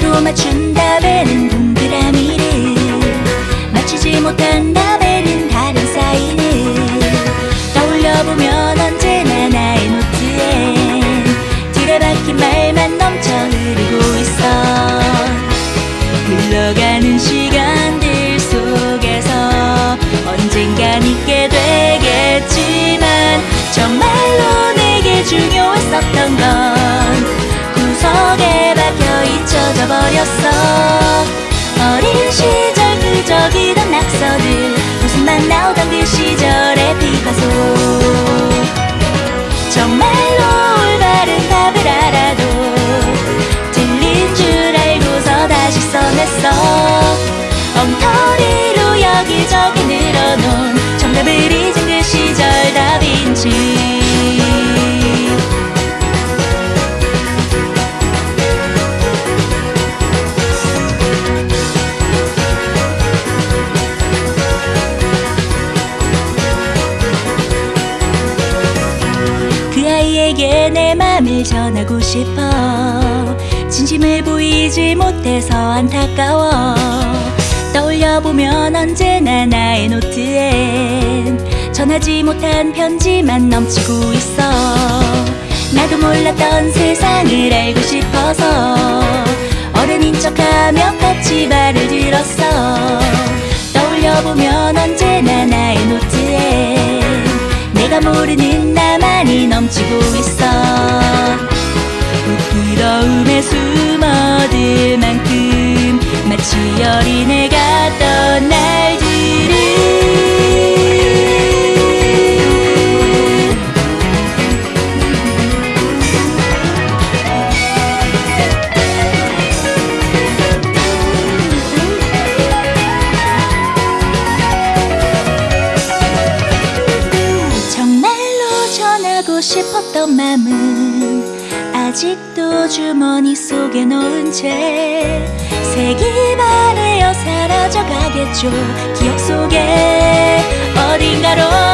또 맞춘다면은 동그라미를. 맞추지 못한다 버렸어. 어린 시절 그저기던 낙서들 웃음만 나오던 그 시절 내 맘을 전하고 싶어. 진심을 보이지 못해서 안타까워. 떠올려보면 언제나 나의 노트엔 전하지 못한 편지만 넘치고 있어. 나도 몰랐던 세상을 알고 싶어서 어른인 척하며 같이 말을 들었어. 떠올려보면 언제나 나의 노트엔 내가 모르는 나만이 넘치고 있어 마치 어린애 같던 날들을 정말로 전하고 싶었던 맘은 아직도 주머니 속에 넣은 채 색이 기억 속에 어딘가로